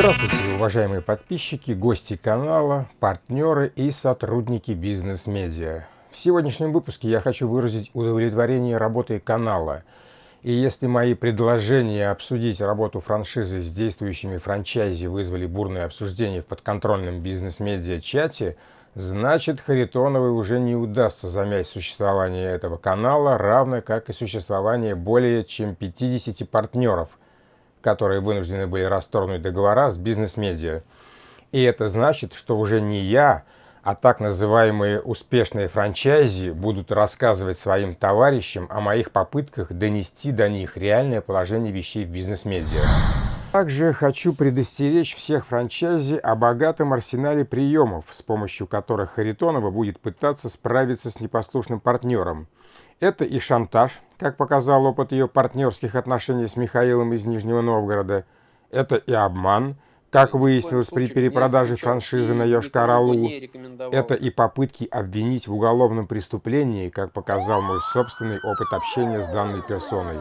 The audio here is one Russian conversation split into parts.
Здравствуйте, уважаемые подписчики, гости канала, партнеры и сотрудники бизнес-медиа. В сегодняшнем выпуске я хочу выразить удовлетворение работой канала. И если мои предложения обсудить работу франшизы с действующими франчайзи вызвали бурное обсуждение в подконтрольном бизнес-медиа чате, значит Харитоновой уже не удастся замять существование этого канала, равно как и существование более чем 50 партнеров, которые вынуждены были расторгнуть договора с бизнес-медиа. И это значит, что уже не я, а так называемые успешные франчайзи будут рассказывать своим товарищам о моих попытках донести до них реальное положение вещей в бизнес-медиа. Также хочу предостеречь всех франчайзи о богатом арсенале приемов, с помощью которых Харитонова будет пытаться справиться с непослушным партнером. Это и шантаж, как показал опыт ее партнерских отношений с Михаилом из Нижнего Новгорода. Это и обман – как выяснилось при перепродаже франшизы на Йошкар-Олу, это и попытки обвинить в уголовном преступлении, как показал мой собственный опыт общения с данной персоной.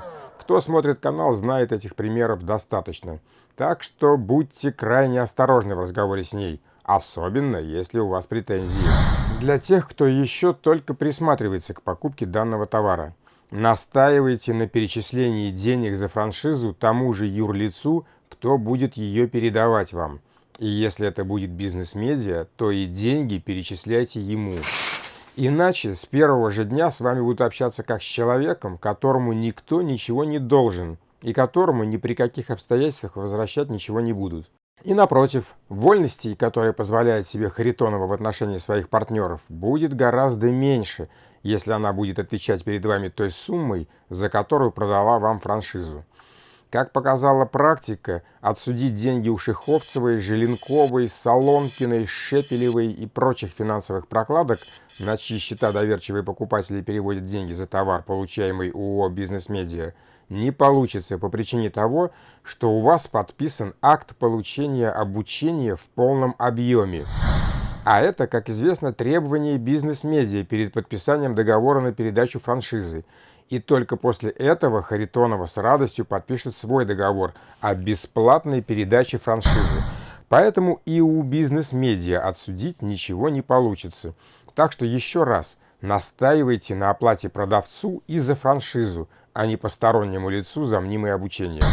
Кто смотрит канал, знает этих примеров достаточно. Так что будьте крайне осторожны в разговоре с ней, особенно если у вас претензии. Для тех, кто еще только присматривается к покупке данного товара. Настаивайте на перечислении денег за франшизу тому же юрлицу, кто будет ее передавать вам. И если это будет бизнес-медиа, то и деньги перечисляйте ему. Иначе с первого же дня с вами будут общаться как с человеком, которому никто ничего не должен, и которому ни при каких обстоятельствах возвращать ничего не будут. И напротив, вольностей, которые позволяет себе Харитонова в отношении своих партнеров, будет гораздо меньше, если она будет отвечать перед вами той суммой, за которую продала вам франшизу. Как показала практика, отсудить деньги у Шиховцевой, Желенковой, Солонкиной, Шепелевой и прочих финансовых прокладок, на чьи счета доверчивые покупатели переводят деньги за товар, получаемый у ООО «Бизнес-медиа», не получится по причине того, что у вас подписан акт получения обучения в полном объеме. А это, как известно, требование бизнес-медиа перед подписанием договора на передачу франшизы. И только после этого Харитонова с радостью подпишет свой договор о бесплатной передаче франшизы. Поэтому и у бизнес-медиа отсудить ничего не получится. Так что еще раз, настаивайте на оплате продавцу и за франшизу, а не постороннему лицу за мнимое обучение.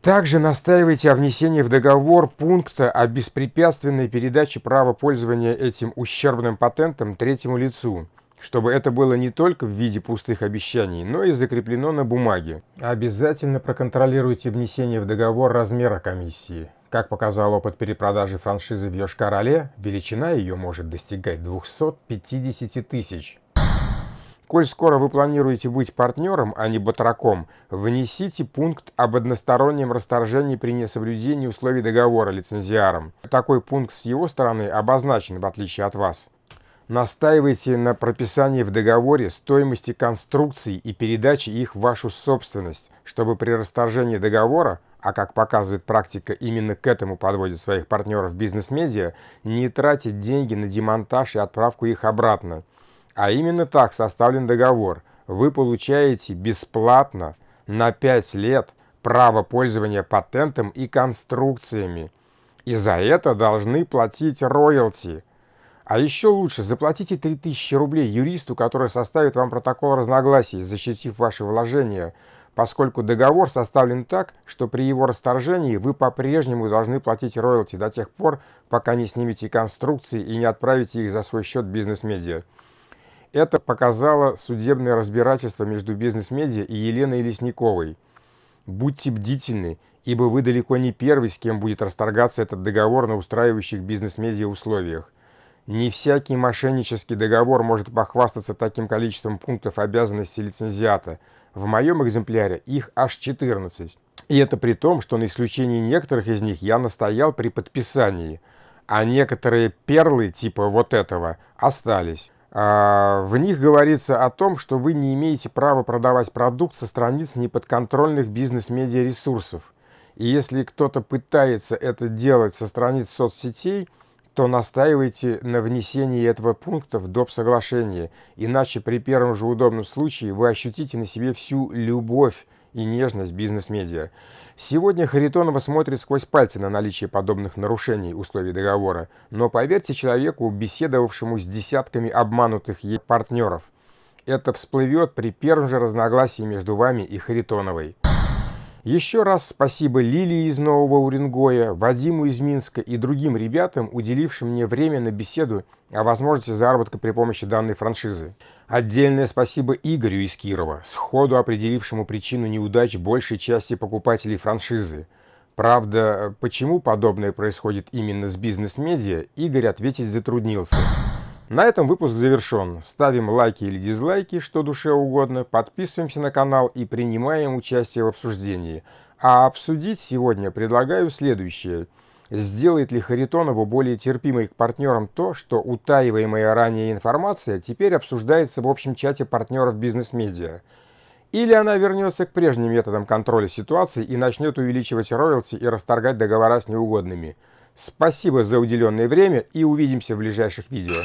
Также настаивайте о внесении в договор пункта о беспрепятственной передаче права пользования этим ущербным патентом третьему лицу чтобы это было не только в виде пустых обещаний, но и закреплено на бумаге. Обязательно проконтролируйте внесение в договор размера комиссии. Как показал опыт перепродажи франшизы в Йошкар-Оле, величина ее может достигать 250 тысяч. Коль скоро вы планируете быть партнером, а не батраком, внесите пункт об одностороннем расторжении при несоблюдении условий договора лицензиаром. Такой пункт с его стороны обозначен, в отличие от вас. Настаивайте на прописании в договоре стоимости конструкций и передаче их в вашу собственность, чтобы при расторжении договора, а как показывает практика, именно к этому подводит своих партнеров бизнес-медиа, не тратить деньги на демонтаж и отправку их обратно. А именно так составлен договор. Вы получаете бесплатно на 5 лет право пользования патентом и конструкциями. И за это должны платить роялти – а еще лучше, заплатите 3000 рублей юристу, который составит вам протокол разногласий, защитив ваши вложения, поскольку договор составлен так, что при его расторжении вы по-прежнему должны платить роялти до тех пор, пока не снимете конструкции и не отправите их за свой счет бизнес-медиа. Это показало судебное разбирательство между бизнес-медиа и Еленой Лесниковой. Будьте бдительны, ибо вы далеко не первый, с кем будет расторгаться этот договор на устраивающих бизнес-медиа условиях. Не всякий мошеннический договор может похвастаться таким количеством пунктов обязанностей лицензиата. В моем экземпляре их аж 14. И это при том, что на исключении некоторых из них я настоял при подписании, а некоторые перлы типа вот этого остались. А, в них говорится о том, что вы не имеете права продавать продукт со страниц неподконтрольных бизнес-медиа ресурсов. И если кто-то пытается это делать со страниц соцсетей – то настаивайте на внесении этого пункта в доп. соглашение, иначе при первом же удобном случае вы ощутите на себе всю любовь и нежность бизнес-медиа. Сегодня Харитонова смотрит сквозь пальцы на наличие подобных нарушений условий договора, но поверьте человеку, беседовавшему с десятками обманутых ей партнеров, это всплывет при первом же разногласии между вами и Харитоновой. Еще раз спасибо Лилии из Нового Уренгоя, Вадиму из Минска и другим ребятам, уделившим мне время на беседу о возможности заработка при помощи данной франшизы. Отдельное спасибо Игорю из Кирова, сходу определившему причину неудач большей части покупателей франшизы. Правда, почему подобное происходит именно с бизнес-медиа, Игорь ответить затруднился. На этом выпуск завершен. Ставим лайки или дизлайки, что душе угодно, подписываемся на канал и принимаем участие в обсуждении. А обсудить сегодня предлагаю следующее. Сделает ли Харитонову более терпимой к партнерам то, что утаиваемая ранее информация теперь обсуждается в общем чате партнеров бизнес-медиа? Или она вернется к прежним методам контроля ситуации и начнет увеличивать роялти и расторгать договора с неугодными? Спасибо за уделенное время и увидимся в ближайших видео.